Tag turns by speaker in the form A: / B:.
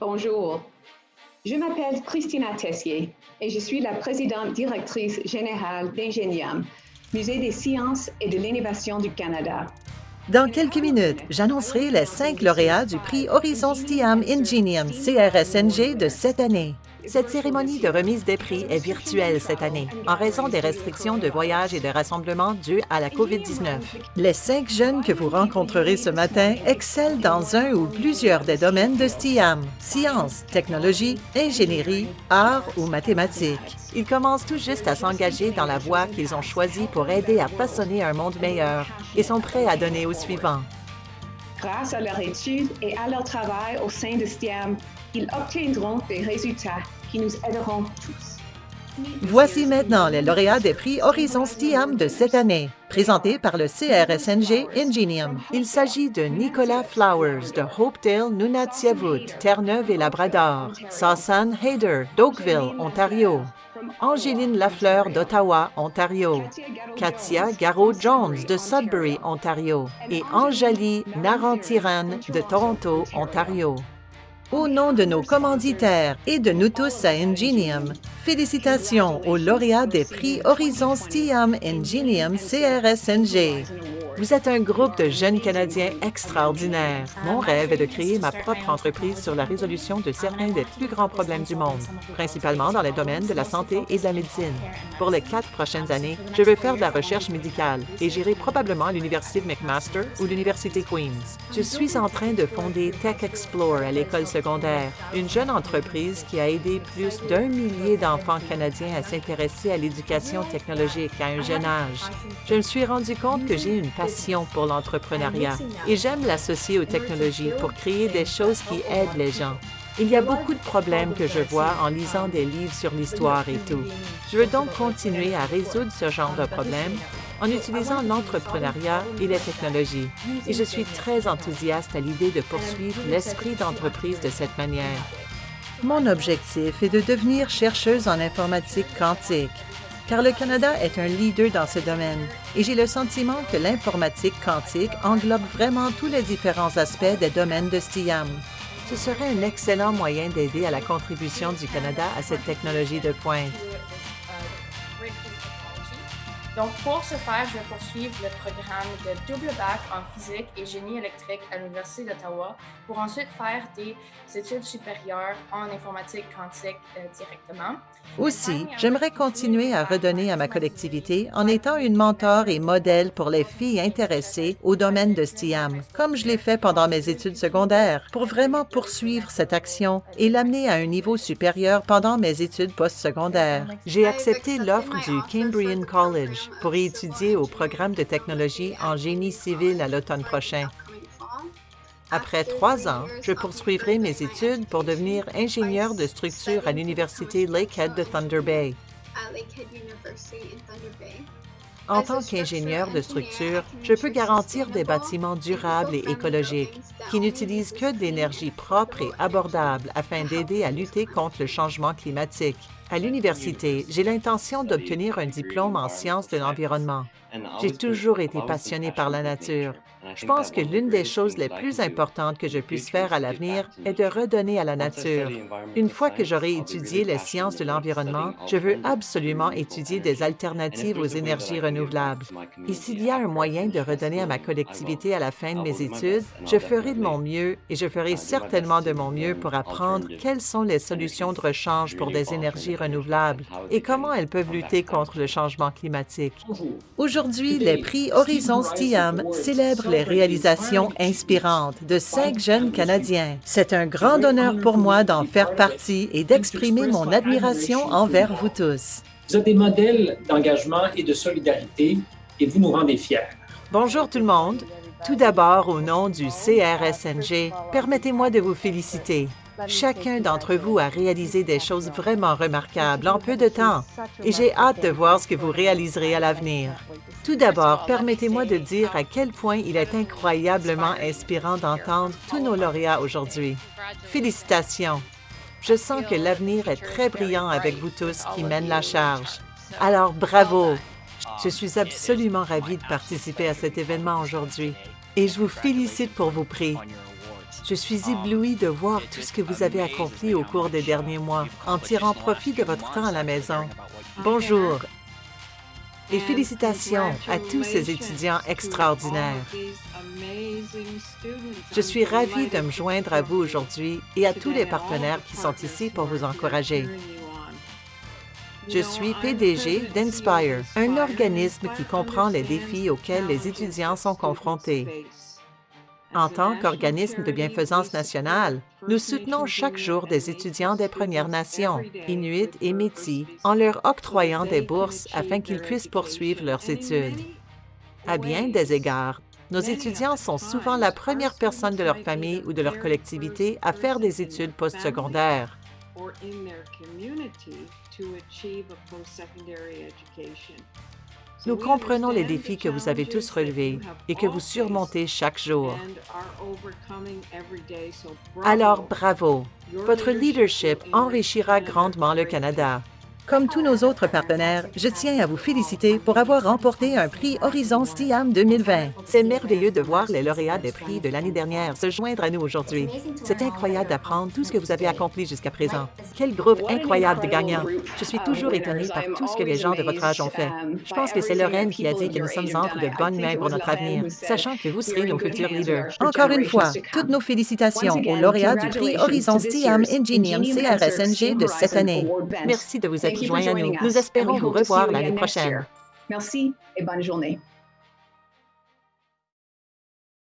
A: Bonjour, je m'appelle Christina Tessier et je suis la présidente directrice générale d'Ingenium, Musée des sciences et de l'innovation du Canada.
B: Dans quelques minutes, j'annoncerai les cinq lauréats du prix Horizon STIAM Ingenium CRSNG de cette année. Cette cérémonie de remise des prix est virtuelle cette année en raison des restrictions de voyage et de rassemblement dues à la COVID-19. Les cinq jeunes que vous rencontrerez ce matin excellent dans un ou plusieurs des domaines de STIAM, sciences, technologie, ingénierie, arts ou mathématiques. Ils commencent tout juste à s'engager dans la voie qu'ils ont choisie pour aider à façonner un monde meilleur et sont prêts à donner au suivant.
A: Grâce à leur étude et à leur travail au sein de STIAM, ils obtiendront des résultats qui nous aideront tous.
B: Voici maintenant les lauréats des prix Horizon STIAM de cette année, présentés par le CRSNG Ingenium. Il s'agit de Nicolas Flowers de Hopedale, Nunatsiavut, Terre-Neuve et Labrador, Sassan Hayder d'Oakville, Ontario, Angéline Lafleur d'Ottawa, Ontario, Katia Garot-Jones de Sudbury, Ontario et Anjali Narantiran de Toronto, Ontario. Au nom de nos commanditaires et de nous tous à Ingenium, félicitations aux lauréats des prix Horizon STIAM Ingenium CRSNG. Vous êtes un groupe de jeunes Canadiens extraordinaires. Mon rêve est de créer ma propre entreprise sur la résolution de certains des plus grands problèmes du monde, principalement dans les domaines de la santé et de la médecine. Pour les quatre prochaines années, je veux faire de la recherche médicale et j'irai probablement à l'Université de McMaster ou l'Université Queen's. Je suis en train de fonder Tech Explore à l'école secondaire, une jeune entreprise qui a aidé plus d'un millier d'enfants canadiens à s'intéresser à l'éducation technologique à un jeune âge. Je me suis rendu compte que j'ai une pour l'entrepreneuriat et j'aime l'associer aux technologies pour créer des choses qui aident les gens. Il y a beaucoup de problèmes que je vois en lisant des livres sur l'histoire et tout. Je veux donc continuer à résoudre ce genre de problèmes en utilisant l'entrepreneuriat et les technologies. Et je suis très enthousiaste à l'idée de poursuivre l'esprit d'entreprise de cette manière. Mon objectif est de devenir chercheuse en informatique quantique car le Canada est un leader dans ce domaine et j'ai le sentiment que l'informatique quantique englobe vraiment tous les différents aspects des domaines de STIAM. Ce serait un excellent moyen d'aider à la contribution du Canada à cette technologie de pointe.
C: Donc, pour ce faire, je vais poursuivre le programme de double bac en physique et génie électrique à l'Université d'Ottawa pour ensuite faire des études supérieures en informatique quantique euh, directement.
B: Aussi, j'aimerais continuer à redonner à ma collectivité en étant une mentor et modèle pour les filles intéressées au domaine de STIAM, comme je l'ai fait pendant mes études secondaires, pour vraiment poursuivre cette action et l'amener à un niveau supérieur pendant mes études postsecondaires. J'ai accepté l'offre du Cambrian College pour y étudier au programme de technologie en génie civil à l'automne prochain. Après trois ans, je poursuivrai mes études pour devenir ingénieur de structure à l'Université Lakehead de Thunder Bay. En tant qu'ingénieur de structure, je peux garantir des bâtiments durables et écologiques qui n'utilisent que de l'énergie propre et abordable afin d'aider à lutter contre le changement climatique. À l'université, j'ai l'intention d'obtenir un diplôme en sciences de l'environnement. J'ai toujours été passionné par la nature. Je pense que l'une des choses les plus importantes que je puisse faire à l'avenir est de redonner à la nature. Une fois que j'aurai étudié les sciences de l'environnement, je veux absolument étudier des alternatives aux énergies renouvelables. Et s'il y a un moyen de redonner à ma collectivité à la fin de mes études, je ferai de mon mieux et je ferai certainement de mon mieux pour apprendre quelles sont les solutions de rechange pour des énergies renouvelables et comment elles peuvent lutter contre le changement climatique. Aujourd'hui, les prix Horizon STIAM célèbrent les réalisations inspirantes de cinq jeunes Canadiens. C'est un grand honneur pour moi d'en faire partie et d'exprimer mon admiration envers vous tous.
D: Vous êtes des modèles d'engagement et de solidarité et vous nous rendez fiers.
B: Bonjour tout le monde. Tout d'abord, au nom du CRSNG, permettez-moi de vous féliciter. Chacun d'entre vous a réalisé des choses vraiment remarquables en peu de temps et j'ai hâte de voir ce que vous réaliserez à l'avenir. Tout d'abord, permettez-moi de dire à quel point il est incroyablement inspirant d'entendre tous nos lauréats aujourd'hui. Félicitations! Je sens que l'avenir est très brillant avec vous tous qui mènent la charge. Alors, bravo! Je suis absolument ravie de participer à cet événement aujourd'hui et je vous félicite pour vos prix. Je suis ébloui de voir tout ce que vous avez accompli au cours des derniers mois en tirant profit de votre temps à la maison. Bonjour et félicitations à tous ces étudiants extraordinaires. Je suis ravie de me joindre à vous aujourd'hui et à tous les partenaires qui sont ici pour vous encourager. Je suis PDG d'Inspire, un organisme qui comprend les défis auxquels les étudiants sont confrontés. En tant qu'organisme de bienfaisance nationale, nous soutenons chaque jour des étudiants des Premières Nations, Inuits et Métis, en leur octroyant des bourses afin qu'ils puissent poursuivre leurs études. À bien des égards, nos étudiants sont souvent la première personne de leur famille ou de leur collectivité à faire des études postsecondaires. Nous comprenons les défis que vous avez tous relevés et que vous surmontez chaque jour. Alors, bravo! Votre leadership enrichira grandement le Canada. Comme tous nos autres partenaires, je tiens à vous féliciter pour avoir remporté un prix Horizon STIAM 2020. C'est merveilleux de voir les lauréats des prix de l'année dernière se joindre à nous aujourd'hui. C'est incroyable d'apprendre tout ce que vous avez accompli jusqu'à présent. Quel groupe incroyable de gagnants! Je suis toujours étonnée par tout ce que les gens de votre âge ont fait. Je pense que c'est Lorraine qui a dit que nous sommes entre de bonnes mains pour notre avenir, sachant que vous serez nos futurs leaders. Encore une fois, toutes nos félicitations aux lauréats du prix Horizon STIAM Ingenium CRSNG de cette année. Merci de vous être joints à nous. Nous espérons vous revoir l'année prochaine.
A: Merci et bonne journée.